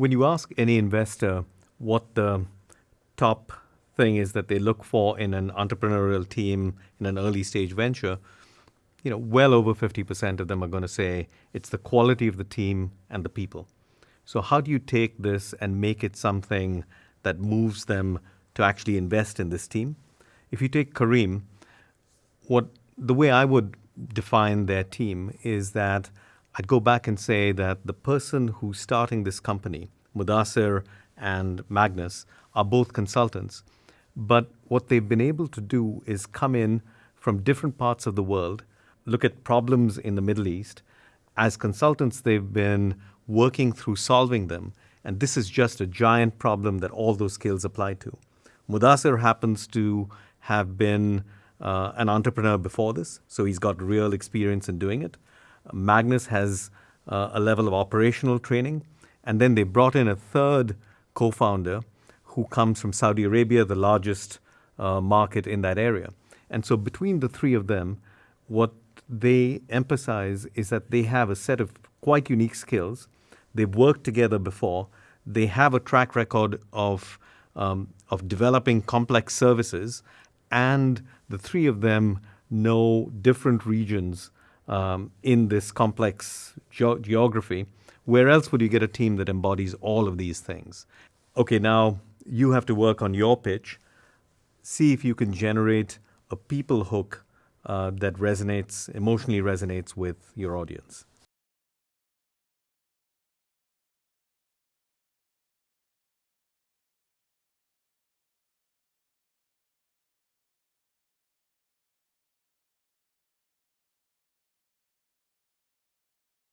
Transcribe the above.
When you ask any investor what the top thing is that they look for in an entrepreneurial team in an early stage venture, you know, well over 50% of them are going to say it's the quality of the team and the people. So how do you take this and make it something that moves them to actually invest in this team? If you take Careem, what the way I would define their team is that I'd go back and say that the person who's starting this company, Mudassir and Magnus, are both consultants. But what they've been able to do is come in from different parts of the world, look at problems in the Middle East. As consultants, they've been working through solving them. And this is just a giant problem that all those skills apply to. Mudassir happens to have been uh, an entrepreneur before this, so he's got real experience in doing it. Magnus has uh, a level of operational training. And then they brought in a third co founder who comes from Saudi Arabia, the largest uh, market in that area. And so between the three of them, what they emphasize is that they have a set of quite unique skills. They've worked together before. They have a track record of, um, of developing complex services, and the three of them know different regions um, in this complex ge- geography. Where else would you get a team that embodies all of these things? Okay, now you have to work on your pitch. See if you can generate a people hook uh, that resonates, emotionally resonates with your audience.